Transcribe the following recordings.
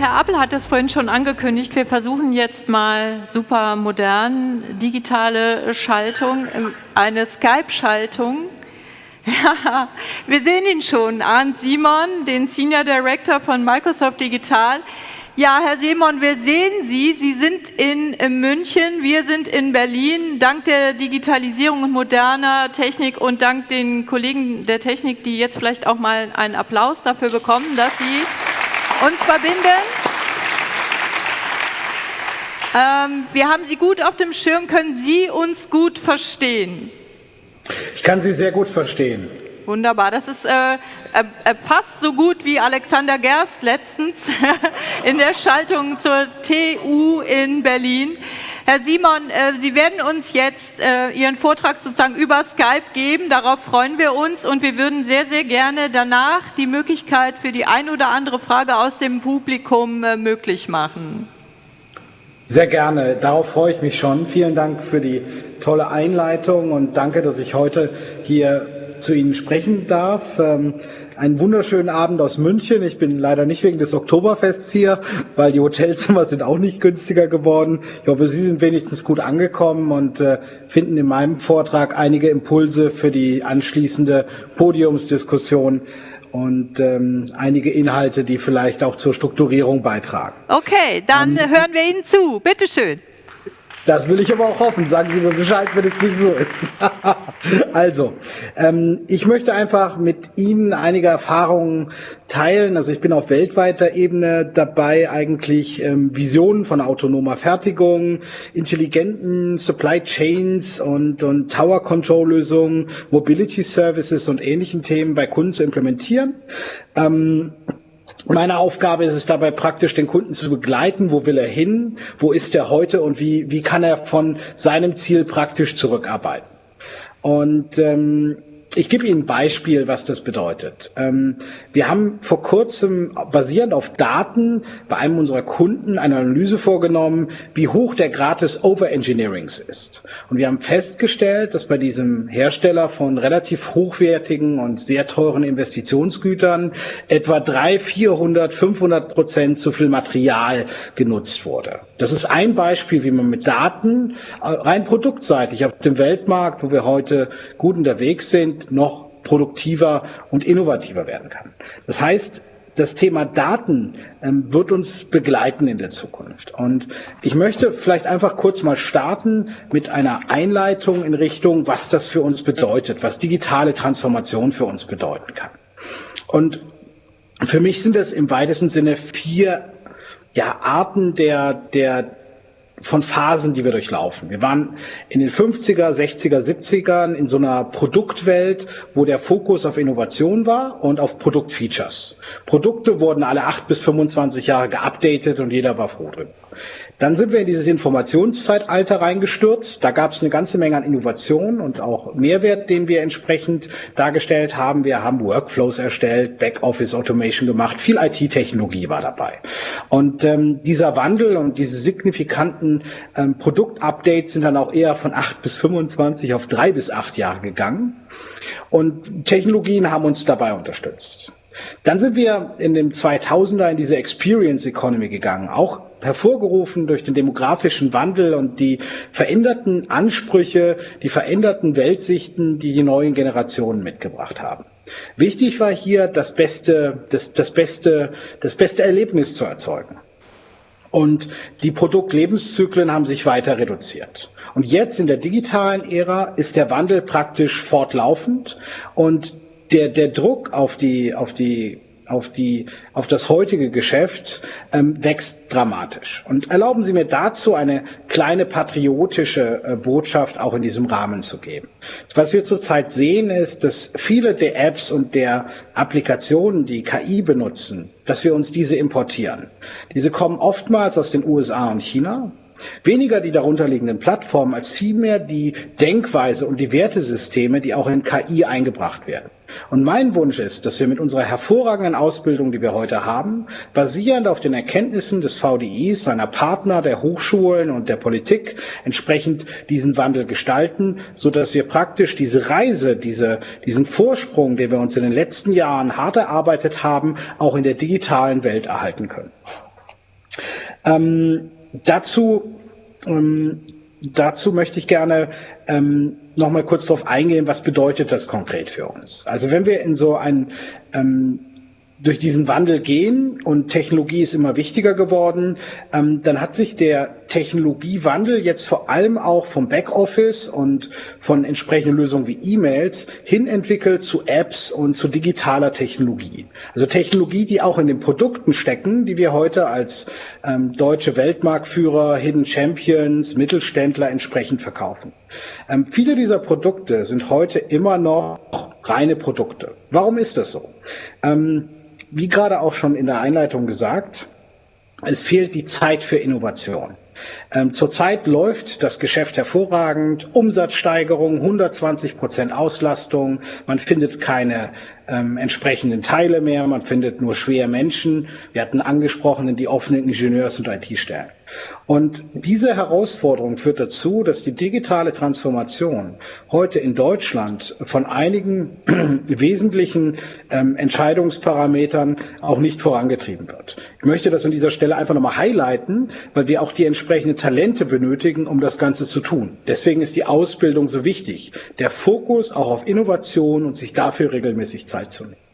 Herr Appel hat es vorhin schon angekündigt. Wir versuchen jetzt mal super modern digitale Schaltung, ähm, eine Skype-Schaltung. Ja, wir sehen ihn schon, Arndt Simon, den Senior Director von Microsoft Digital. Ja, Herr Simon, wir sehen Sie. Sie sind in, in München, wir sind in Berlin. Dank der Digitalisierung und moderner Technik und dank den Kollegen der Technik, die jetzt vielleicht auch mal einen Applaus dafür bekommen, dass Sie uns verbinden. Ähm, wir haben Sie gut auf dem Schirm. Können Sie uns gut verstehen? Ich kann Sie sehr gut verstehen. Wunderbar, das ist äh, äh, fast so gut wie Alexander Gerst letztens in der Schaltung zur TU in Berlin. Herr Simon, äh, Sie werden uns jetzt äh, Ihren Vortrag sozusagen über Skype geben. Darauf freuen wir uns und wir würden sehr, sehr gerne danach die Möglichkeit für die ein oder andere Frage aus dem Publikum äh, möglich machen. Sehr gerne. Darauf freue ich mich schon. Vielen Dank für die tolle Einleitung und danke, dass ich heute hier zu Ihnen sprechen darf. Ähm, einen wunderschönen Abend aus München. Ich bin leider nicht wegen des Oktoberfests hier, weil die Hotelzimmer sind auch nicht günstiger geworden. Ich hoffe, Sie sind wenigstens gut angekommen und äh, finden in meinem Vortrag einige Impulse für die anschließende Podiumsdiskussion und ähm, einige Inhalte, die vielleicht auch zur Strukturierung beitragen. Okay, dann ähm, hören wir Ihnen zu. Bitte schön. Das will ich aber auch hoffen. Sagen Sie mir Bescheid, wenn es nicht so ist. also, ähm, ich möchte einfach mit Ihnen einige Erfahrungen teilen. Also ich bin auf weltweiter Ebene dabei, eigentlich ähm, Visionen von autonomer Fertigung, intelligenten Supply Chains und, und Tower Control Lösungen, Mobility Services und ähnlichen Themen bei Kunden zu implementieren. Ähm, meine Aufgabe ist es dabei praktisch, den Kunden zu begleiten. Wo will er hin? Wo ist er heute? Und wie, wie kann er von seinem Ziel praktisch zurückarbeiten? Und ähm, ich gebe Ihnen ein Beispiel, was das bedeutet. Ähm, wir haben vor kurzem basierend auf Daten bei einem unserer Kunden eine Analyse vorgenommen, wie hoch der Grad des Overengineerings ist. Und wir haben festgestellt, dass bei diesem Hersteller von relativ hochwertigen und sehr teuren Investitionsgütern etwa 300, 400, 500 Prozent zu viel Material genutzt wurde. Das ist ein Beispiel, wie man mit Daten äh, rein produktseitig auf dem Weltmarkt, wo wir heute gut unterwegs sind, noch produktiver und innovativer werden kann. Das heißt, das Thema Daten ähm, wird uns begleiten in der Zukunft. Und ich möchte vielleicht einfach kurz mal starten mit einer Einleitung in Richtung, was das für uns bedeutet, was digitale Transformation für uns bedeuten kann. Und für mich sind es im weitesten Sinne vier ja, Arten der, der von Phasen, die wir durchlaufen. Wir waren in den 50er, 60er, 70ern in so einer Produktwelt, wo der Fokus auf Innovation war und auf Produktfeatures. Produkte wurden alle acht bis 25 Jahre geupdatet und jeder war froh drüber. Dann sind wir in dieses Informationszeitalter reingestürzt. Da gab es eine ganze Menge an Innovation und auch Mehrwert, den wir entsprechend dargestellt haben. Wir haben Workflows erstellt, Backoffice Automation gemacht, viel IT-Technologie war dabei. Und ähm, dieser Wandel und diese signifikanten ähm, Produktupdates sind dann auch eher von acht bis 25 auf drei bis acht Jahre gegangen. Und Technologien haben uns dabei unterstützt. Dann sind wir in dem 2000er in diese Experience Economy gegangen, auch hervorgerufen durch den demografischen Wandel und die veränderten Ansprüche, die veränderten Weltsichten, die die neuen Generationen mitgebracht haben. Wichtig war hier, das beste, das, das beste, das beste Erlebnis zu erzeugen. Und die Produktlebenszyklen haben sich weiter reduziert. Und jetzt in der digitalen Ära ist der Wandel praktisch fortlaufend und der, der Druck auf die, auf die auf, die, auf das heutige Geschäft ähm, wächst dramatisch. Und erlauben Sie mir dazu eine kleine patriotische äh, Botschaft auch in diesem Rahmen zu geben. Was wir zurzeit sehen, ist, dass viele der Apps und der Applikationen, die KI benutzen, dass wir uns diese importieren. Diese kommen oftmals aus den USA und China. Weniger die darunterliegenden Plattformen als vielmehr die Denkweise und die Wertesysteme, die auch in KI eingebracht werden. Und mein Wunsch ist, dass wir mit unserer hervorragenden Ausbildung, die wir heute haben, basierend auf den Erkenntnissen des VDIs, seiner Partner, der Hochschulen und der Politik, entsprechend diesen Wandel gestalten, so dass wir praktisch diese Reise, diese, diesen Vorsprung, den wir uns in den letzten Jahren hart erarbeitet haben, auch in der digitalen Welt erhalten können. Ähm, dazu, ähm, dazu möchte ich gerne ähm, noch mal kurz darauf eingehen, was bedeutet das konkret für uns? Also wenn wir in so ein ähm, durch diesen Wandel gehen und Technologie ist immer wichtiger geworden, ähm, dann hat sich der Technologiewandel jetzt vor allem auch vom Backoffice und von entsprechenden Lösungen wie E-Mails hin entwickelt zu Apps und zu digitaler Technologie. Also Technologie, die auch in den Produkten stecken, die wir heute als ähm, deutsche Weltmarktführer, Hidden Champions, Mittelständler entsprechend verkaufen. Ähm, viele dieser Produkte sind heute immer noch reine Produkte. Warum ist das so? Ähm, wie gerade auch schon in der Einleitung gesagt, es fehlt die Zeit für Innovation. Ähm, zurzeit läuft das Geschäft hervorragend, Umsatzsteigerung, 120 Prozent Auslastung, man findet keine ähm, entsprechenden Teile mehr, man findet nur schwere Menschen. Wir hatten angesprochen die offenen Ingenieurs- und IT-Stellen. Und diese Herausforderung führt dazu, dass die digitale Transformation heute in Deutschland von einigen wesentlichen ähm, Entscheidungsparametern auch nicht vorangetrieben wird. Ich möchte das an dieser Stelle einfach nochmal highlighten, weil wir auch die entsprechenden Talente benötigen, um das Ganze zu tun. Deswegen ist die Ausbildung so wichtig. Der Fokus auch auf Innovation und sich dafür regelmäßig Zeit zu nehmen.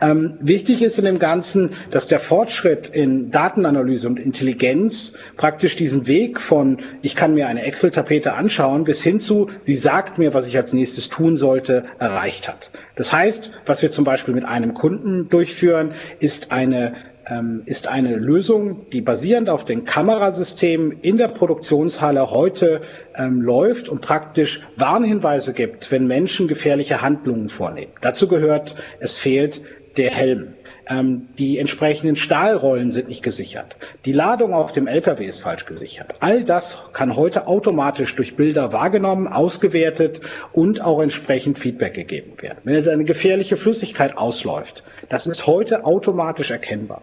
Ähm, wichtig ist in dem Ganzen, dass der Fortschritt in Datenanalyse und Intelligenz praktisch diesen Weg von, ich kann mir eine Excel-Tapete anschauen, bis hin zu, sie sagt mir, was ich als nächstes tun sollte, erreicht hat. Das heißt, was wir zum Beispiel mit einem Kunden durchführen, ist eine ähm, ist eine Lösung, die basierend auf den Kamerasystemen in der Produktionshalle heute ähm, läuft und praktisch Warnhinweise gibt, wenn Menschen gefährliche Handlungen vornehmen. Dazu gehört, es fehlt der Helm. Ähm, die entsprechenden Stahlrollen sind nicht gesichert. Die Ladung auf dem LKW ist falsch gesichert. All das kann heute automatisch durch Bilder wahrgenommen, ausgewertet und auch entsprechend Feedback gegeben werden. Wenn eine gefährliche Flüssigkeit ausläuft, das ist heute automatisch erkennbar.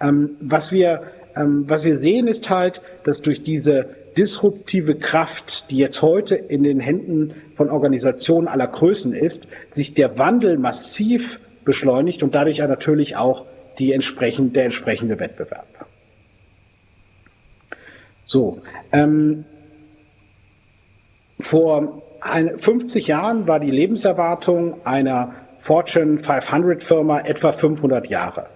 Ähm, was wir ähm, was wir sehen, ist halt, dass durch diese disruptive Kraft, die jetzt heute in den Händen von Organisationen aller Größen ist, sich der Wandel massiv beschleunigt und dadurch natürlich auch die entsprechend, der entsprechende Wettbewerb. So, ähm, vor ein, 50 Jahren war die Lebenserwartung einer Fortune 500 Firma etwa 500 Jahre.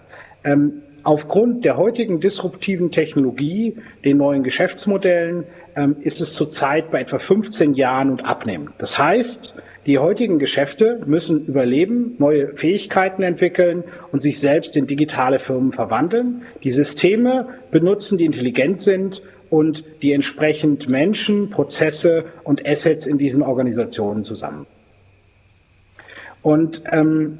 Ähm, aufgrund der heutigen disruptiven Technologie, den neuen Geschäftsmodellen, ähm, ist es zurzeit bei etwa 15 Jahren und abnehmend. Das heißt, die heutigen Geschäfte müssen überleben, neue Fähigkeiten entwickeln und sich selbst in digitale Firmen verwandeln. Die Systeme benutzen, die intelligent sind und die entsprechend Menschen, Prozesse und Assets in diesen Organisationen zusammen. Und ähm,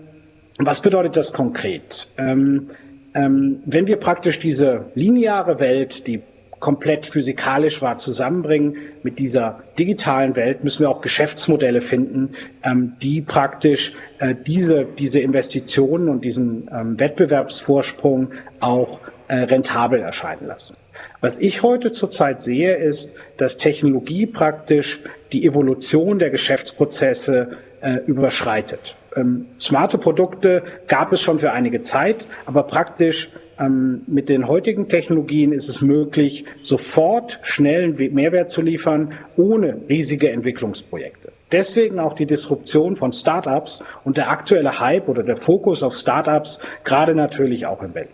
was bedeutet das konkret? Ähm, ähm, wenn wir praktisch diese lineare Welt, die komplett physikalisch war, zusammenbringen mit dieser digitalen Welt, müssen wir auch Geschäftsmodelle finden, ähm, die praktisch äh, diese, diese Investitionen und diesen ähm, Wettbewerbsvorsprung auch äh, rentabel erscheinen lassen. Was ich heute zurzeit sehe, ist, dass Technologie praktisch die Evolution der Geschäftsprozesse äh, überschreitet. Ähm, smarte Produkte gab es schon für einige Zeit, aber praktisch ähm, mit den heutigen Technologien ist es möglich, sofort schnellen Mehrwert zu liefern, ohne riesige Entwicklungsprojekte. Deswegen auch die Disruption von Startups und der aktuelle Hype oder der Fokus auf Startups, gerade natürlich auch in Berlin.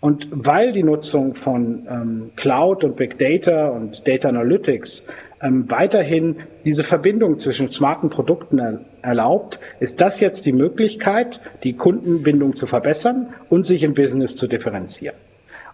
Und weil die Nutzung von ähm, Cloud und Big Data und Data Analytics ähm, weiterhin diese Verbindung zwischen smarten Produkten er erlaubt, ist das jetzt die Möglichkeit, die Kundenbindung zu verbessern und sich im Business zu differenzieren.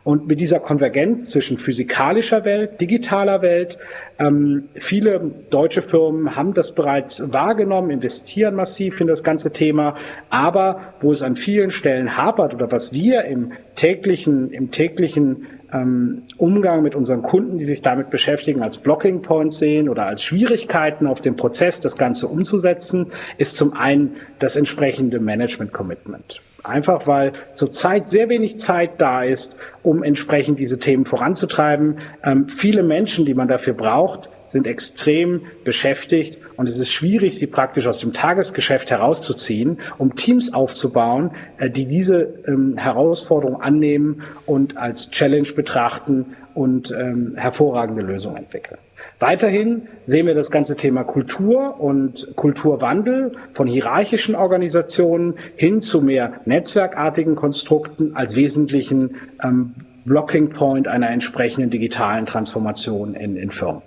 Und mit dieser Konvergenz zwischen physikalischer Welt, digitaler Welt, ähm, viele deutsche Firmen haben das bereits wahrgenommen, investieren massiv in das ganze Thema. Aber wo es an vielen Stellen hapert oder was wir im täglichen, im täglichen ähm, Umgang mit unseren Kunden, die sich damit beschäftigen, als Blocking Points sehen oder als Schwierigkeiten auf dem Prozess, das Ganze umzusetzen, ist zum einen das entsprechende Management Commitment. Einfach weil zurzeit sehr wenig Zeit da ist, um entsprechend diese Themen voranzutreiben. Ähm, viele Menschen, die man dafür braucht, sind extrem beschäftigt und es ist schwierig, sie praktisch aus dem Tagesgeschäft herauszuziehen, um Teams aufzubauen, äh, die diese ähm, Herausforderung annehmen und als Challenge betrachten und ähm, hervorragende Lösungen entwickeln. Weiterhin sehen wir das ganze Thema Kultur und Kulturwandel von hierarchischen Organisationen hin zu mehr netzwerkartigen Konstrukten als wesentlichen ähm, Blocking Point einer entsprechenden digitalen Transformation in, in Firmen.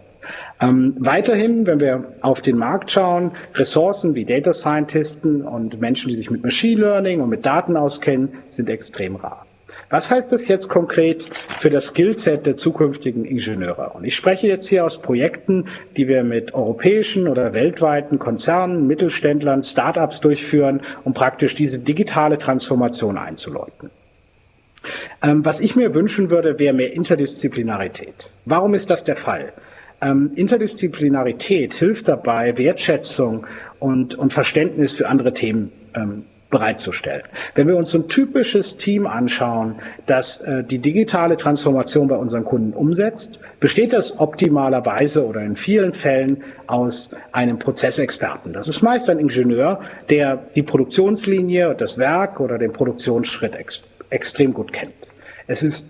Ähm, weiterhin, wenn wir auf den Markt schauen, Ressourcen wie Data Scientisten und Menschen, die sich mit Machine Learning und mit Daten auskennen, sind extrem rar. Was heißt das jetzt konkret für das Skillset der zukünftigen Ingenieure? Und ich spreche jetzt hier aus Projekten, die wir mit europäischen oder weltweiten Konzernen, Mittelständlern, Startups durchführen, um praktisch diese digitale Transformation einzuläuten. Ähm, was ich mir wünschen würde, wäre mehr Interdisziplinarität. Warum ist das der Fall? Ähm, Interdisziplinarität hilft dabei, Wertschätzung und, und Verständnis für andere Themen ähm, bereitzustellen. Wenn wir uns ein typisches Team anschauen, das äh, die digitale Transformation bei unseren Kunden umsetzt, besteht das optimalerweise oder in vielen Fällen aus einem Prozessexperten. Das ist meist ein Ingenieur, der die Produktionslinie, das Werk oder den Produktionsschritt ex extrem gut kennt. Es ist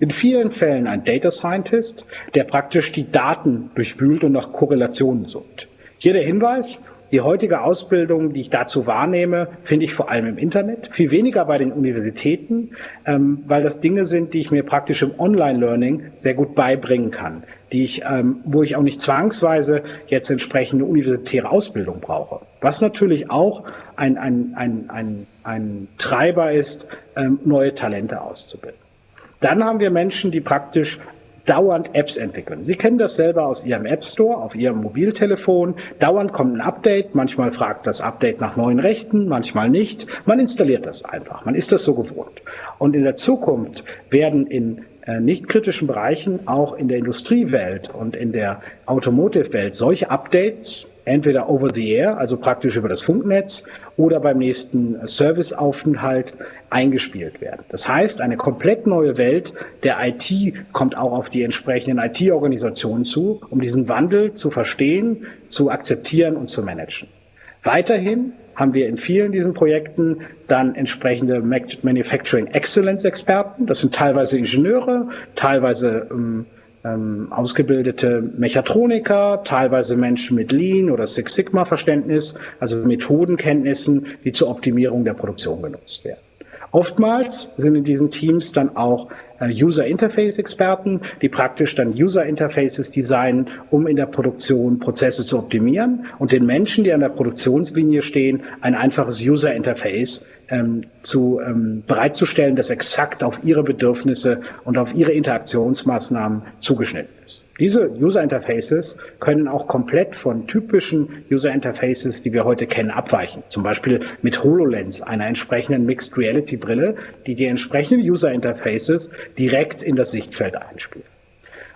in vielen Fällen ein Data Scientist, der praktisch die Daten durchwühlt und nach Korrelationen sucht. Hier der Hinweis, die heutige Ausbildung, die ich dazu wahrnehme, finde ich vor allem im Internet, viel weniger bei den Universitäten, ähm, weil das Dinge sind, die ich mir praktisch im Online-Learning sehr gut beibringen kann, die ich, ähm, wo ich auch nicht zwangsweise jetzt entsprechende universitäre Ausbildung brauche. Was natürlich auch ein, ein, ein, ein, ein Treiber ist, ähm, neue Talente auszubilden. Dann haben wir Menschen, die praktisch dauernd Apps entwickeln. Sie kennen das selber aus Ihrem App Store, auf Ihrem Mobiltelefon. Dauernd kommt ein Update. Manchmal fragt das Update nach neuen Rechten, manchmal nicht. Man installiert das einfach. Man ist das so gewohnt. Und in der Zukunft werden in äh, nicht kritischen Bereichen auch in der Industriewelt und in der Automotive-Welt solche Updates entweder over the air, also praktisch über das Funknetz, oder beim nächsten Serviceaufenthalt eingespielt werden. Das heißt, eine komplett neue Welt der IT kommt auch auf die entsprechenden IT-Organisationen zu, um diesen Wandel zu verstehen, zu akzeptieren und zu managen. Weiterhin haben wir in vielen diesen Projekten dann entsprechende Manufacturing Excellence Experten. Das sind teilweise Ingenieure, teilweise ähm, ähm, ausgebildete Mechatroniker, teilweise Menschen mit Lean oder Six Sigma Verständnis, also Methodenkenntnissen, die zur Optimierung der Produktion genutzt werden. Oftmals sind in diesen Teams dann auch äh, User Interface Experten, die praktisch dann User Interfaces designen, um in der Produktion Prozesse zu optimieren und den Menschen, die an der Produktionslinie stehen, ein einfaches User Interface ähm, zu ähm, bereitzustellen, das exakt auf ihre Bedürfnisse und auf ihre Interaktionsmaßnahmen zugeschnitten ist. Diese User Interfaces können auch komplett von typischen User Interfaces, die wir heute kennen, abweichen. Zum Beispiel mit HoloLens, einer entsprechenden Mixed Reality Brille, die die entsprechenden User Interfaces direkt in das Sichtfeld einspielt.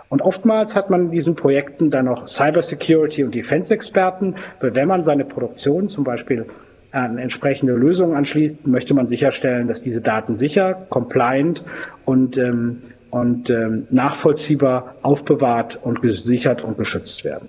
Und oftmals hat man in diesen Projekten dann noch Cybersecurity und Defense-Experten, weil wenn man seine Produktion zum Beispiel an entsprechende Lösungen anschließt, möchte man sicherstellen, dass diese Daten sicher, compliant und, ähm, und ähm, nachvollziehbar aufbewahrt und gesichert und geschützt werden.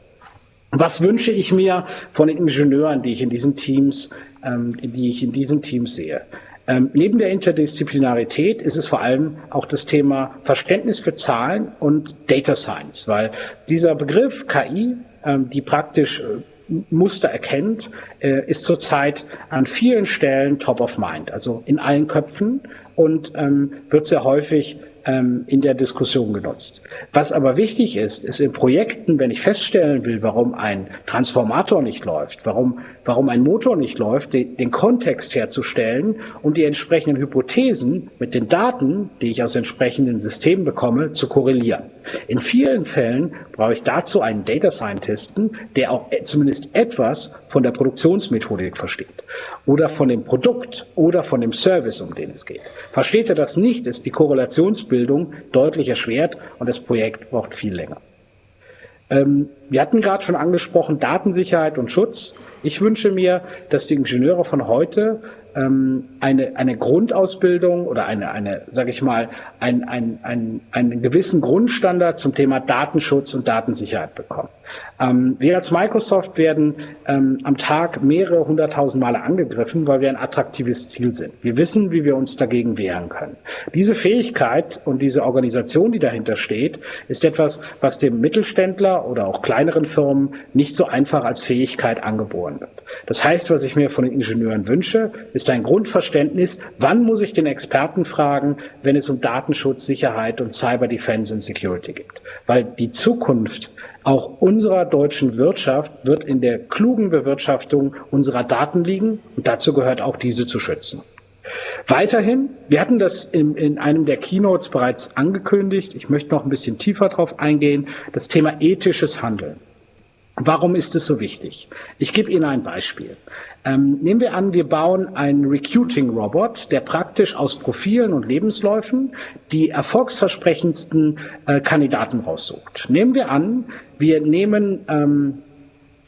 Was wünsche ich mir von den Ingenieuren, die ich in diesen Teams, ähm, die ich in diesen Teams sehe? Ähm, neben der Interdisziplinarität ist es vor allem auch das Thema Verständnis für Zahlen und Data Science, weil dieser Begriff KI, ähm, die praktisch äh, Muster erkennt, äh, ist zurzeit an vielen Stellen top of mind, also in allen Köpfen und ähm, wird sehr häufig ähm, in der Diskussion genutzt. Was aber wichtig ist, ist in Projekten, wenn ich feststellen will, warum ein Transformator nicht läuft, warum, warum ein Motor nicht läuft, den, den Kontext herzustellen und die entsprechenden Hypothesen mit den Daten, die ich aus entsprechenden Systemen bekomme, zu korrelieren. In vielen Fällen brauche ich dazu einen Data Scientisten, der auch zumindest etwas von der Produktionsmethodik versteht oder von dem Produkt oder von dem Service, um den es geht. Versteht er das nicht, ist die Korrelationsbildung deutlich erschwert und das Projekt braucht viel länger. Ähm, wir hatten gerade schon angesprochen Datensicherheit und Schutz. Ich wünsche mir, dass die Ingenieure von heute eine, eine Grundausbildung oder eine, eine sage ich mal, ein, ein, ein, einen gewissen Grundstandard zum Thema Datenschutz und Datensicherheit bekommen. Ähm, wir als Microsoft werden ähm, am Tag mehrere hunderttausend Male angegriffen, weil wir ein attraktives Ziel sind. Wir wissen, wie wir uns dagegen wehren können. Diese Fähigkeit und diese Organisation, die dahinter steht, ist etwas, was dem Mittelständler oder auch kleineren Firmen nicht so einfach als Fähigkeit angeboren wird. Das heißt, was ich mir von den Ingenieuren wünsche, ist ein Grundverständnis, wann muss ich den Experten fragen, wenn es um Datenschutz, Sicherheit und Cyber Defense und Security geht. Weil die Zukunft auch unserer deutschen Wirtschaft wird in der klugen Bewirtschaftung unserer Daten liegen und dazu gehört auch diese zu schützen. Weiterhin, wir hatten das in, in, einem der Keynotes bereits angekündigt, ich möchte noch ein bisschen tiefer darauf eingehen, das Thema ethisches Handeln. Warum ist es so wichtig? Ich gebe Ihnen ein Beispiel. Ähm, nehmen wir an, wir bauen einen Recruiting-Robot, der praktisch aus Profilen und Lebensläufen die erfolgsversprechendsten äh, Kandidaten raussucht. Nehmen wir an, wir nehmen, ähm,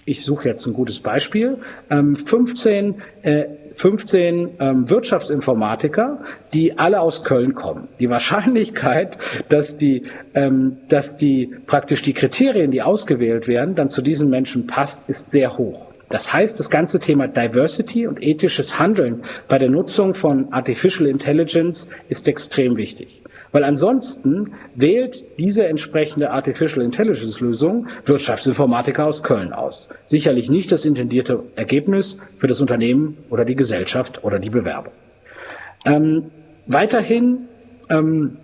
ich suche jetzt ein gutes Beispiel, ähm, 15 äh, 15 ähm, Wirtschaftsinformatiker, die alle aus Köln kommen. Die Wahrscheinlichkeit, dass die, ähm, dass die praktisch die Kriterien, die ausgewählt werden, dann zu diesen Menschen passt, ist sehr hoch. Das heißt, das ganze Thema Diversity und ethisches Handeln bei der Nutzung von Artificial Intelligence ist extrem wichtig. Weil ansonsten wählt diese entsprechende Artificial Intelligence Lösung Wirtschaftsinformatiker aus Köln aus. Sicherlich nicht das intendierte Ergebnis für das Unternehmen oder die Gesellschaft oder die Bewerbung. Ähm, weiterhin ähm,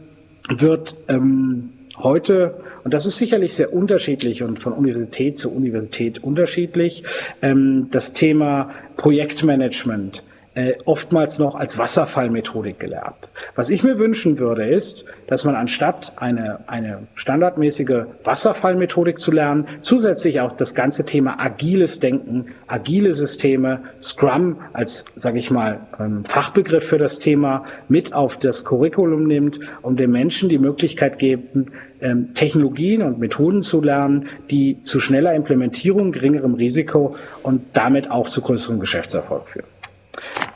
wird ähm, heute, und das ist sicherlich sehr unterschiedlich und von Universität zu Universität unterschiedlich, ähm, das Thema Projektmanagement äh, oftmals noch als Wasserfallmethodik gelernt. Was ich mir wünschen würde, ist, dass man anstatt eine, eine standardmäßige Wasserfallmethodik zu lernen, zusätzlich auch das ganze Thema agiles Denken, agile Systeme, Scrum als, sage ich mal, ähm, Fachbegriff für das Thema mit auf das Curriculum nimmt, um den Menschen die Möglichkeit geben, ähm, Technologien und Methoden zu lernen, die zu schneller Implementierung, geringerem Risiko und damit auch zu größerem Geschäftserfolg führen.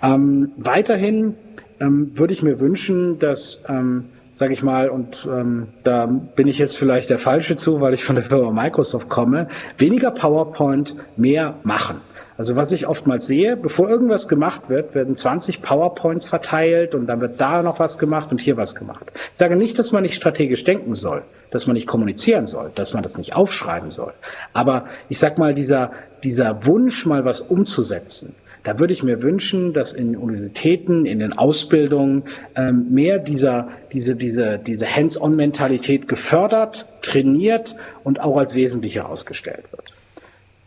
Ähm, weiterhin ähm, würde ich mir wünschen, dass, ähm, sage ich mal, und ähm, da bin ich jetzt vielleicht der Falsche zu, weil ich von der Firma Microsoft komme, weniger PowerPoint, mehr machen. Also was ich oftmals sehe, bevor irgendwas gemacht wird, werden 20 PowerPoints verteilt und dann wird da noch was gemacht und hier was gemacht. Ich sage nicht, dass man nicht strategisch denken soll, dass man nicht kommunizieren soll, dass man das nicht aufschreiben soll. Aber ich sag mal, dieser, dieser Wunsch, mal was umzusetzen, da würde ich mir wünschen, dass in Universitäten, in den Ausbildungen ähm, mehr dieser, diese, diese, diese Hands-on-Mentalität gefördert, trainiert und auch als wesentlich herausgestellt wird.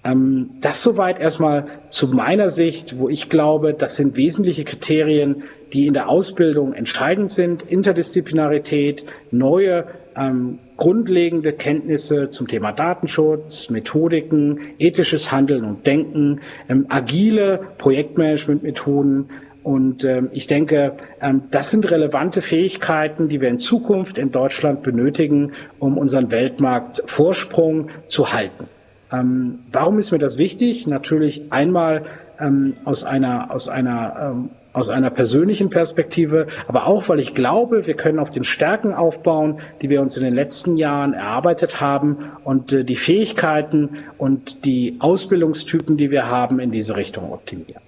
Ähm, das soweit erstmal zu meiner Sicht, wo ich glaube, das sind wesentliche Kriterien, die in der Ausbildung entscheidend sind. Interdisziplinarität, neue ähm, grundlegende Kenntnisse zum Thema Datenschutz, Methodiken, ethisches Handeln und Denken, ähm, agile Projektmanagementmethoden. Und ähm, ich denke, ähm, das sind relevante Fähigkeiten, die wir in Zukunft in Deutschland benötigen, um unseren Weltmarktvorsprung zu halten. Ähm, warum ist mir das wichtig? Natürlich einmal ähm, aus einer, aus einer aus einer persönlichen Perspektive, aber auch, weil ich glaube, wir können auf den Stärken aufbauen, die wir uns in den letzten Jahren erarbeitet haben und äh, die Fähigkeiten und die Ausbildungstypen, die wir haben, in diese Richtung optimieren.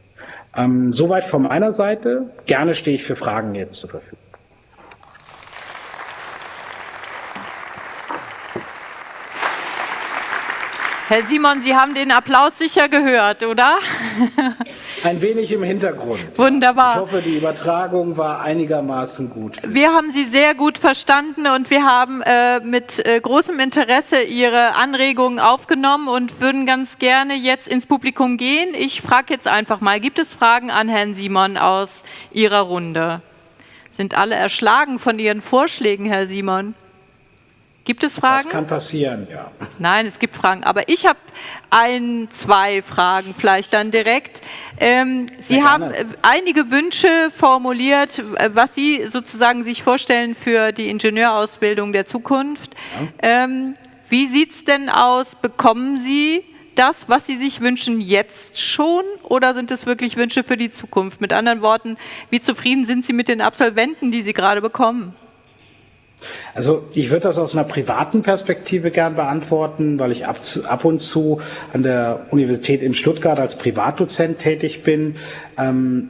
Ähm, soweit von meiner Seite. Gerne stehe ich für Fragen jetzt zur Verfügung. Herr Simon, Sie haben den Applaus sicher gehört, oder? Ein wenig im Hintergrund. Wunderbar. Ich hoffe, die Übertragung war einigermaßen gut. Wir haben Sie sehr gut verstanden und wir haben äh, mit äh, großem Interesse Ihre Anregungen aufgenommen und würden ganz gerne jetzt ins Publikum gehen. Ich frage jetzt einfach mal, gibt es Fragen an Herrn Simon aus Ihrer Runde? Sind alle erschlagen von Ihren Vorschlägen, Herr Simon? Gibt es Fragen? Das kann passieren, ja. Nein, es gibt Fragen. Aber ich habe ein, zwei Fragen vielleicht dann direkt. Ähm, Sie haben äh, einige Wünsche formuliert, was Sie sozusagen sich vorstellen für die Ingenieurausbildung der Zukunft. Ja. Ähm, wie sieht es denn aus? Bekommen Sie das, was Sie sich wünschen, jetzt schon oder sind es wirklich Wünsche für die Zukunft? Mit anderen Worten, wie zufrieden sind Sie mit den Absolventen, die Sie gerade bekommen? Also ich würde das aus einer privaten Perspektive gern beantworten, weil ich ab, ab und zu an der Universität in Stuttgart als Privatdozent tätig bin. Ähm,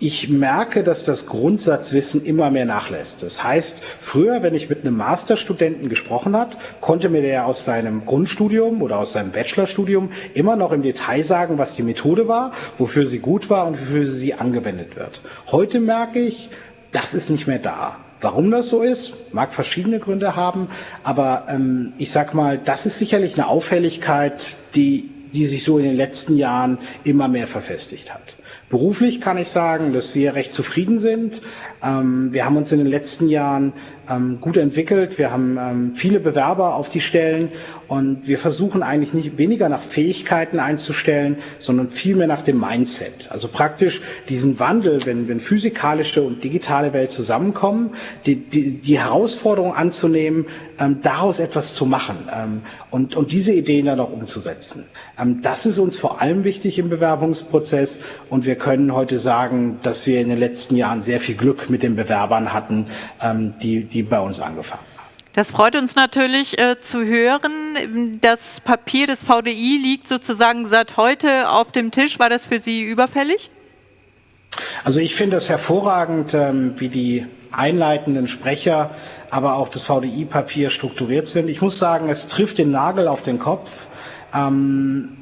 ich merke, dass das Grundsatzwissen immer mehr nachlässt. Das heißt, früher, wenn ich mit einem Masterstudenten gesprochen hat, konnte mir der aus seinem Grundstudium oder aus seinem Bachelorstudium immer noch im Detail sagen, was die Methode war, wofür sie gut war und wofür sie angewendet wird. Heute merke ich, das ist nicht mehr da. Warum das so ist, mag verschiedene Gründe haben, aber ähm, ich sag mal, das ist sicherlich eine Auffälligkeit, die, die sich so in den letzten Jahren immer mehr verfestigt hat. Beruflich kann ich sagen, dass wir recht zufrieden sind. Ähm, wir haben uns in den letzten Jahren ähm, gut entwickelt. Wir haben ähm, viele Bewerber auf die Stellen und wir versuchen eigentlich nicht weniger nach Fähigkeiten einzustellen, sondern vielmehr nach dem Mindset. Also praktisch diesen Wandel, wenn, wenn physikalische und digitale Welt zusammenkommen, die, die, die Herausforderung anzunehmen, ähm, daraus etwas zu machen ähm, und, und diese Ideen dann auch umzusetzen. Ähm, das ist uns vor allem wichtig im Bewerbungsprozess und wir können heute sagen, dass wir in den letzten Jahren sehr viel Glück mit den Bewerbern hatten, ähm, die, die bei uns angefangen haben. Das freut uns natürlich äh, zu hören. Das Papier des VDI liegt sozusagen seit heute auf dem Tisch. War das für Sie überfällig? Also ich finde es hervorragend, ähm, wie die einleitenden Sprecher, aber auch das VDI-Papier strukturiert sind. Ich muss sagen, es trifft den Nagel auf den Kopf. Ähm,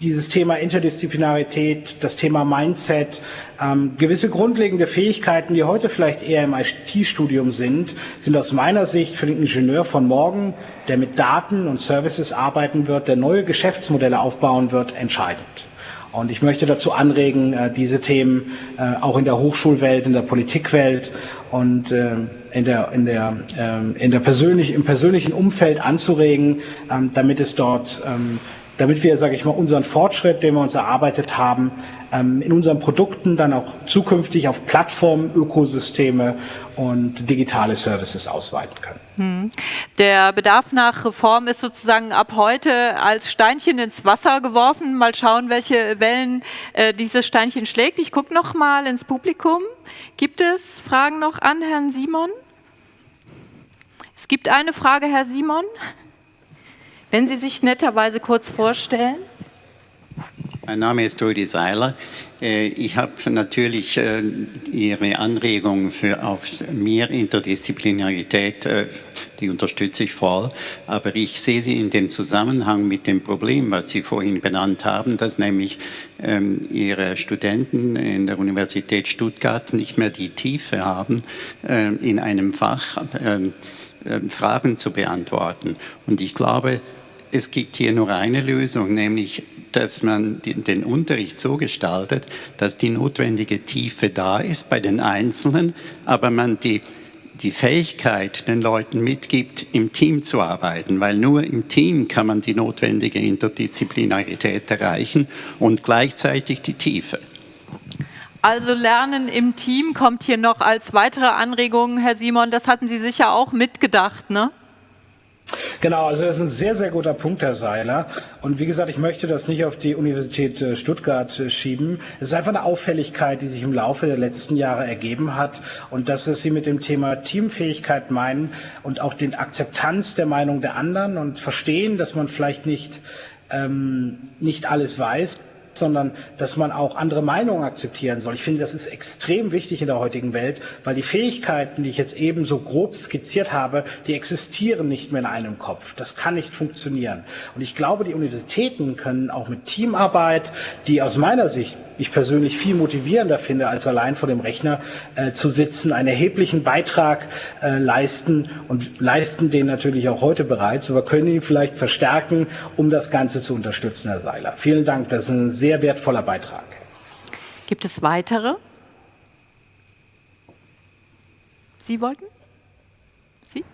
dieses Thema Interdisziplinarität, das Thema Mindset, ähm, gewisse grundlegende Fähigkeiten, die heute vielleicht eher im IT-Studium sind, sind aus meiner Sicht für den Ingenieur von morgen, der mit Daten und Services arbeiten wird, der neue Geschäftsmodelle aufbauen wird, entscheidend. Und ich möchte dazu anregen, äh, diese Themen äh, auch in der Hochschulwelt, in der Politikwelt und äh, in der, in der, ähm, in der persönlich, im persönlichen Umfeld anzuregen, ähm, damit es dort ähm, damit wir, sage ich mal, unseren Fortschritt, den wir uns erarbeitet haben, ähm, in unseren Produkten dann auch zukünftig auf Plattformen, Ökosysteme und digitale Services ausweiten können. Hm. Der Bedarf nach Reform ist sozusagen ab heute als Steinchen ins Wasser geworfen. Mal schauen, welche Wellen äh, dieses Steinchen schlägt. Ich gucke noch mal ins Publikum. Gibt es Fragen noch an Herrn Simon? Es gibt eine Frage, Herr Simon. Wenn Sie sich netterweise kurz vorstellen. Mein Name ist Rudi Seiler. Äh, ich habe natürlich äh, Ihre Anregung für auf mehr Interdisziplinarität, äh, die unterstütze ich voll, aber ich sehe sie in dem Zusammenhang mit dem Problem, was Sie vorhin benannt haben, dass nämlich ähm, Ihre Studenten in der Universität Stuttgart nicht mehr die Tiefe haben, in einem Fach Fragen zu beantworten. Und ich glaube, es gibt hier nur eine Lösung, nämlich dass man den Unterricht so gestaltet, dass die notwendige Tiefe da ist bei den Einzelnen, aber man die, die Fähigkeit den Leuten mitgibt, im Team zu arbeiten, weil nur im Team kann man die notwendige Interdisziplinarität erreichen und gleichzeitig die Tiefe. Also Lernen im Team kommt hier noch als weitere Anregung, Herr Simon, das hatten Sie sicher auch mitgedacht, ne? Genau, also das ist ein sehr, sehr guter Punkt, Herr Seiler. Und wie gesagt, ich möchte das nicht auf die Universität äh, Stuttgart äh, schieben. Es ist einfach eine Auffälligkeit, die sich im Laufe der letzten Jahre ergeben hat. Und das, was Sie mit dem Thema Teamfähigkeit meinen und auch den Akzeptanz der Meinung der anderen und verstehen, dass man vielleicht nicht, ähm, nicht alles weiß, sondern dass man auch andere Meinungen akzeptieren soll. Ich finde, das ist extrem wichtig in der heutigen Welt, weil die Fähigkeiten, die ich jetzt eben so grob skizziert habe, die existieren nicht mehr in einem Kopf. Das kann nicht funktionieren. Und ich glaube, die Universitäten können auch mit Teamarbeit, die aus meiner Sicht ich persönlich viel motivierender finde, als allein vor dem Rechner äh, zu sitzen, einen erheblichen Beitrag äh, leisten und leisten den natürlich auch heute bereits, aber können ihn vielleicht verstärken, um das Ganze zu unterstützen, Herr Seiler. Vielen Dank, das ist ein sehr wertvoller Beitrag. Gibt es weitere? Sie wollten? Sie?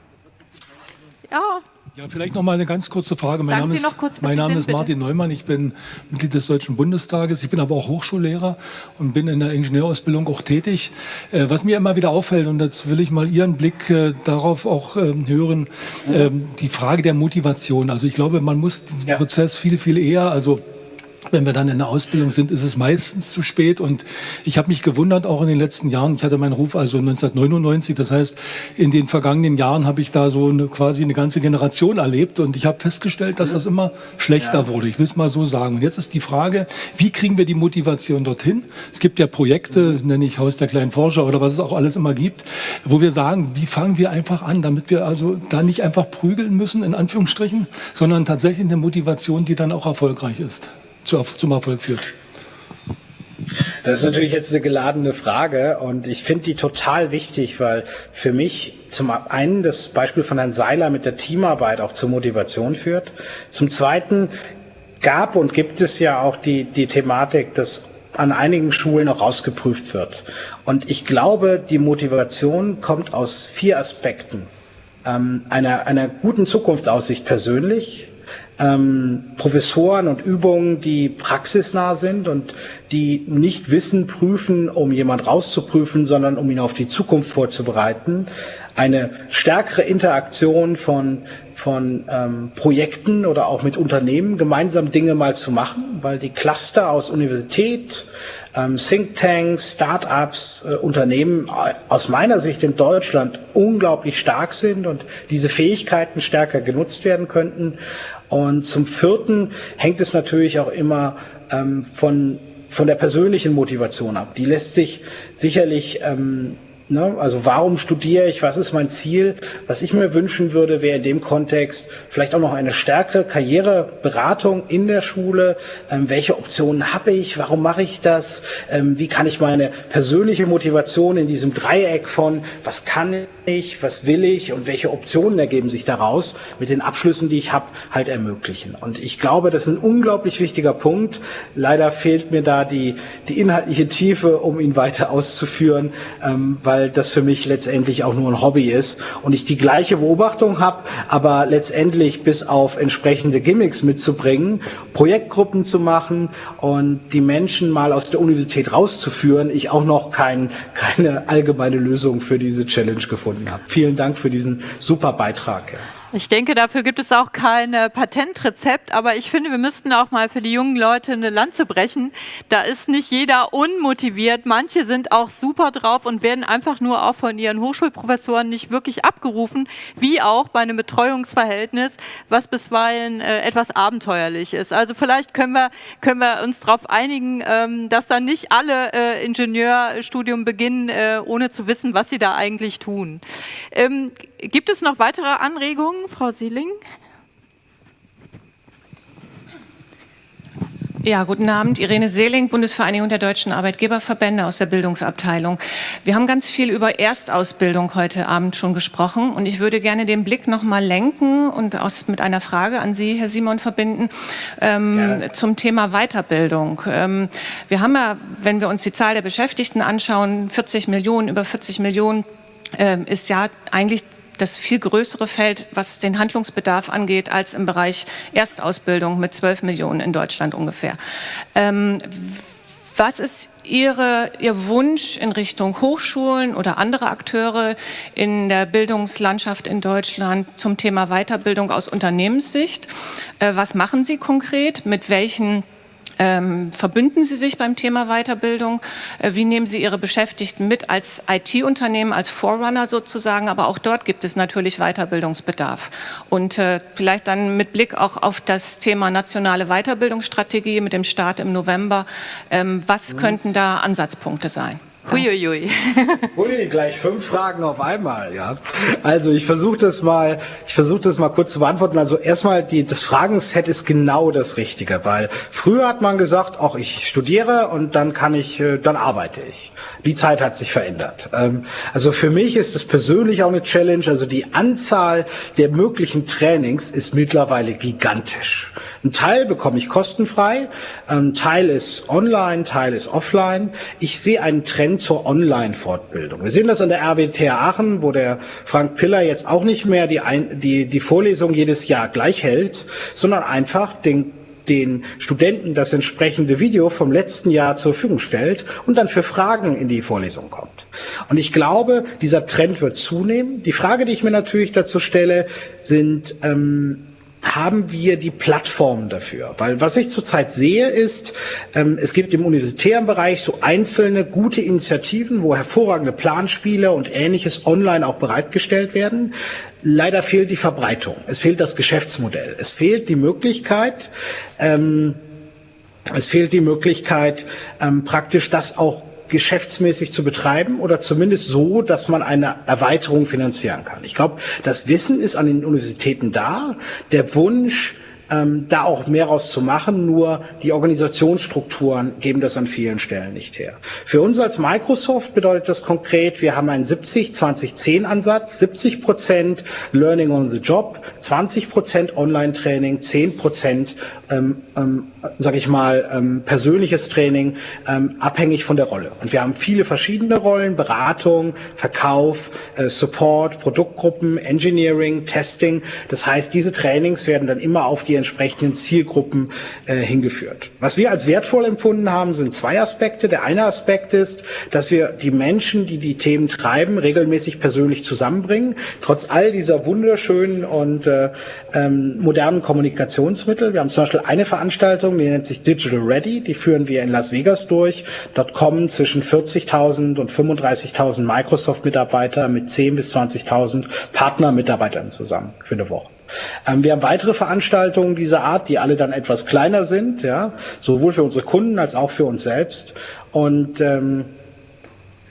Ja, ja, vielleicht noch mal eine ganz kurze Frage. Mein Sagen Name, ist, kurz, mein Name ist Martin Neumann. Ich bin Mitglied des Deutschen Bundestages. Ich bin aber auch Hochschullehrer und bin in der Ingenieurausbildung auch tätig. Äh, was mir immer wieder auffällt, und jetzt will ich mal Ihren Blick äh, darauf auch ähm, hören, ähm, die Frage der Motivation. Also ich glaube, man muss den ja. Prozess viel, viel eher, also wenn wir dann in der Ausbildung sind, ist es meistens zu spät. Und ich habe mich gewundert, auch in den letzten Jahren. Ich hatte meinen Ruf also 1999. Das heißt, in den vergangenen Jahren habe ich da so eine, quasi eine ganze Generation erlebt. Und ich habe festgestellt, dass das immer schlechter ja. wurde. Ich will es mal so sagen. Und jetzt ist die Frage, wie kriegen wir die Motivation dorthin? Es gibt ja Projekte, nenne ich Haus der kleinen Forscher oder was es auch alles immer gibt, wo wir sagen, wie fangen wir einfach an, damit wir also da nicht einfach prügeln müssen, in Anführungsstrichen, sondern tatsächlich eine Motivation, die dann auch erfolgreich ist zum Erfolg führt? Das ist natürlich jetzt eine geladene Frage und ich finde die total wichtig, weil für mich zum einen das Beispiel von Herrn Seiler mit der Teamarbeit auch zur Motivation führt. Zum zweiten gab und gibt es ja auch die, die Thematik, dass an einigen Schulen auch rausgeprüft wird. Und ich glaube, die Motivation kommt aus vier Aspekten. Ähm, einer, einer guten Zukunftsaussicht persönlich, ähm, Professoren und Übungen, die praxisnah sind und die nicht Wissen prüfen, um jemand rauszuprüfen, sondern um ihn auf die Zukunft vorzubereiten. Eine stärkere Interaktion von, von ähm, Projekten oder auch mit Unternehmen, gemeinsam Dinge mal zu machen, weil die Cluster aus Universität, ähm, Thinktanks, Startups, äh, Unternehmen äh, aus meiner Sicht in Deutschland unglaublich stark sind und diese Fähigkeiten stärker genutzt werden könnten. Und zum Vierten hängt es natürlich auch immer ähm, von, von der persönlichen Motivation ab. Die lässt sich sicherlich ähm, Ne? Also warum studiere ich? Was ist mein Ziel? Was ich mir wünschen würde, wäre in dem Kontext vielleicht auch noch eine stärkere Karriereberatung in der Schule. Ähm, welche Optionen habe ich? Warum mache ich das? Ähm, wie kann ich meine persönliche Motivation in diesem Dreieck von was kann ich, was will ich und welche Optionen ergeben sich daraus mit den Abschlüssen, die ich habe, halt ermöglichen. Und ich glaube, das ist ein unglaublich wichtiger Punkt. Leider fehlt mir da die, die inhaltliche Tiefe, um ihn weiter auszuführen, ähm, weil das für mich letztendlich auch nur ein Hobby ist und ich die gleiche Beobachtung habe, aber letztendlich bis auf entsprechende Gimmicks mitzubringen, Projektgruppen zu machen und die Menschen mal aus der Universität rauszuführen, ich auch noch kein, keine allgemeine Lösung für diese Challenge gefunden habe. Vielen Dank für diesen super Beitrag. Ich denke, dafür gibt es auch kein äh, Patentrezept, aber ich finde, wir müssten auch mal für die jungen Leute eine Lanze brechen. Da ist nicht jeder unmotiviert. Manche sind auch super drauf und werden einfach nur auch von ihren Hochschulprofessoren nicht wirklich abgerufen, wie auch bei einem Betreuungsverhältnis, was bisweilen äh, etwas abenteuerlich ist. Also vielleicht können wir, können wir uns darauf einigen, ähm, dass dann nicht alle äh, Ingenieurstudium beginnen, ohne zu wissen, was sie da eigentlich tun. Ähm, Gibt es noch weitere Anregungen, Frau Sieling? Ja, guten Abend. Irene Seeling, Bundesvereinigung der deutschen Arbeitgeberverbände aus der Bildungsabteilung. Wir haben ganz viel über Erstausbildung heute Abend schon gesprochen und ich würde gerne den Blick noch mal lenken und aus, mit einer Frage an Sie, Herr Simon, verbinden ähm, ja. zum Thema Weiterbildung. Ähm, wir haben ja, wenn wir uns die Zahl der Beschäftigten anschauen, 40 Millionen, über 40 Millionen äh, ist ja eigentlich das viel größere Feld, was den Handlungsbedarf angeht, als im Bereich Erstausbildung mit 12 Millionen in Deutschland ungefähr. Ähm, was ist Ihre, Ihr Wunsch in Richtung Hochschulen oder andere Akteure in der Bildungslandschaft in Deutschland zum Thema Weiterbildung aus Unternehmenssicht? Äh, was machen Sie konkret? Mit welchen ähm, verbünden Sie sich beim Thema Weiterbildung? Äh, wie nehmen Sie Ihre Beschäftigten mit als IT-Unternehmen, als Forerunner sozusagen? Aber auch dort gibt es natürlich Weiterbildungsbedarf. Und äh, vielleicht dann mit Blick auch auf das Thema nationale Weiterbildungsstrategie mit dem Start im November. Ähm, was mhm. könnten da Ansatzpunkte sein? Uiuiui. Ui, gleich fünf Fragen auf einmal, ja. Also ich versuche das mal, ich versuche das mal kurz zu beantworten. Also erstmal, die, das Fragenset ist genau das Richtige, weil früher hat man gesagt, ach, ich studiere und dann kann ich, äh, dann arbeite ich. Die Zeit hat sich verändert. Ähm, also für mich ist es persönlich auch eine Challenge. Also die Anzahl der möglichen Trainings ist mittlerweile gigantisch. Ein Teil bekomme ich kostenfrei, ein Teil ist online, ein Teil ist offline. Ich sehe einen Trend Trend zur Online-Fortbildung. Wir sehen das an der RWTH Aachen, wo der Frank Piller jetzt auch nicht mehr die, die, die Vorlesung jedes Jahr gleich hält, sondern einfach den den Studenten das entsprechende Video vom letzten Jahr zur Verfügung stellt und dann für Fragen in die Vorlesung kommt. Und ich glaube, dieser Trend wird zunehmen. Die Frage, die ich mir natürlich dazu stelle, sind, ähm, haben wir die Plattformen dafür? Weil was ich zurzeit sehe, ist, ähm, es gibt im universitären Bereich so einzelne gute Initiativen, wo hervorragende Planspiele und ähnliches online auch bereitgestellt werden. Leider fehlt die Verbreitung. Es fehlt das Geschäftsmodell. Es fehlt die Möglichkeit, ähm, es fehlt die Möglichkeit, ähm, praktisch das auch geschäftsmäßig zu betreiben oder zumindest so, dass man eine Erweiterung finanzieren kann. Ich glaube, das Wissen ist an den Universitäten da. Der Wunsch, ähm, da auch mehr rauszumachen, nur die Organisationsstrukturen geben das an vielen Stellen nicht her. Für uns als Microsoft bedeutet das konkret, wir haben einen 70-20-10-Ansatz, 70 Prozent Learning on the Job, 20 Prozent Online-Training, 10 Prozent, ähm, ähm, sage ich mal, ähm, persönliches Training, ähm, abhängig von der Rolle. Und wir haben viele verschiedene Rollen, Beratung, Verkauf, äh, Support, Produktgruppen, Engineering, Testing. Das heißt, diese Trainings werden dann immer auf die die entsprechenden Zielgruppen äh, hingeführt. Was wir als wertvoll empfunden haben, sind zwei Aspekte. Der eine Aspekt ist, dass wir die Menschen, die die Themen treiben, regelmäßig persönlich zusammenbringen. Trotz all dieser wunderschönen und äh, ähm, modernen Kommunikationsmittel. Wir haben zum Beispiel eine Veranstaltung, die nennt sich Digital Ready. Die führen wir in Las Vegas durch. Dort kommen zwischen 40.000 und 35.000 Microsoft-Mitarbeiter mit 10.000 bis 20.000 Partner-Mitarbeitern zusammen für eine Woche. Ähm, wir haben weitere Veranstaltungen dieser Art, die alle dann etwas kleiner sind, ja, sowohl für unsere Kunden als auch für uns selbst. Und ähm,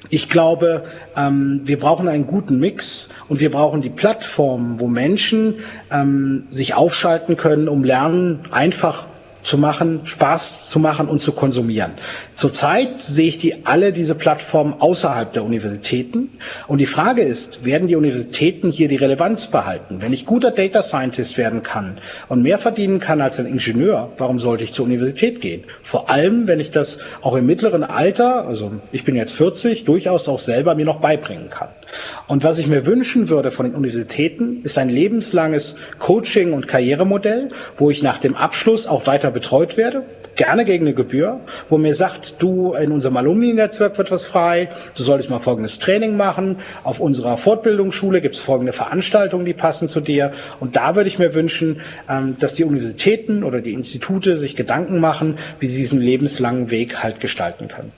ich glaube, ähm, wir brauchen einen guten Mix und wir brauchen die Plattformen, wo Menschen ähm, sich aufschalten können, um Lernen einfach zu machen, Spaß zu machen und zu konsumieren. Zurzeit sehe ich die alle diese Plattformen außerhalb der Universitäten. Und die Frage ist, werden die Universitäten hier die Relevanz behalten? Wenn ich guter Data Scientist werden kann und mehr verdienen kann als ein Ingenieur, warum sollte ich zur Universität gehen? Vor allem, wenn ich das auch im mittleren Alter, also ich bin jetzt 40, durchaus auch selber mir noch beibringen kann. Und was ich mir wünschen würde von den Universitäten, ist ein lebenslanges Coaching- und Karrieremodell, wo ich nach dem Abschluss auch weiter betreut werde, gerne gegen eine Gebühr, wo mir sagt, du, in unserem Alumni-Netzwerk wird was frei, du solltest mal folgendes Training machen, auf unserer Fortbildungsschule gibt es folgende Veranstaltungen, die passen zu dir. Und da würde ich mir wünschen, ähm, dass die Universitäten oder die Institute sich Gedanken machen, wie sie diesen lebenslangen Weg halt gestalten können.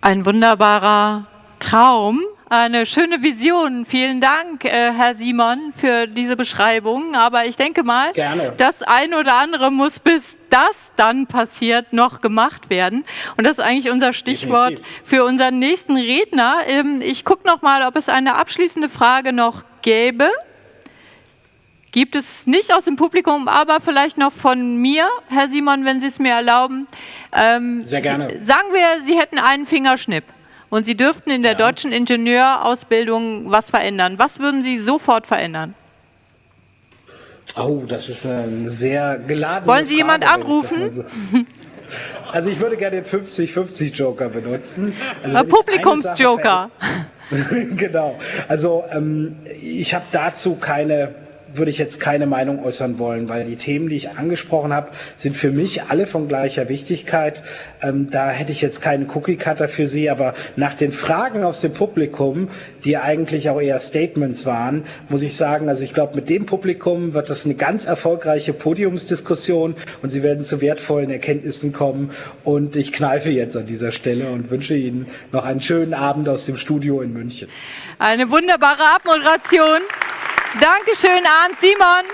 Ein wunderbarer Traum, eine schöne Vision. Vielen Dank, äh, Herr Simon, für diese Beschreibung. Aber ich denke mal, Gerne. das ein oder andere muss bis das dann passiert noch gemacht werden. Und das ist eigentlich unser Stichwort Definitiv. für unseren nächsten Redner. Ähm, ich gucke noch mal, ob es eine abschließende Frage noch gäbe. Gibt es nicht aus dem Publikum, aber vielleicht noch von mir, Herr Simon, wenn Sie es mir erlauben. Ähm, Sehr gerne. Sie, sagen wir, Sie hätten einen Fingerschnipp und Sie dürften in der ja. deutschen Ingenieurausbildung was verändern. Was würden Sie sofort verändern? Oh, das ist eine sehr geladene Wollen Sie jemand anrufen? So. Also ich würde gerne den 50-50 Joker benutzen. Also Publikumsjoker. genau. Also ähm, ich habe dazu keine würde ich jetzt keine Meinung äußern wollen, weil die Themen, die ich angesprochen habe, sind für mich alle von gleicher Wichtigkeit. Ähm, da hätte ich jetzt keinen Cookie-Cutter für Sie, aber nach den Fragen aus dem Publikum, die eigentlich auch eher Statements waren, muss ich sagen, also ich glaube, mit dem Publikum wird das eine ganz erfolgreiche Podiumsdiskussion und Sie werden zu wertvollen Erkenntnissen kommen. Und ich kneife jetzt an dieser Stelle und wünsche Ihnen noch einen schönen Abend aus dem Studio in München. Eine wunderbare Abmoderation. Dankeschön, Arndt Simon.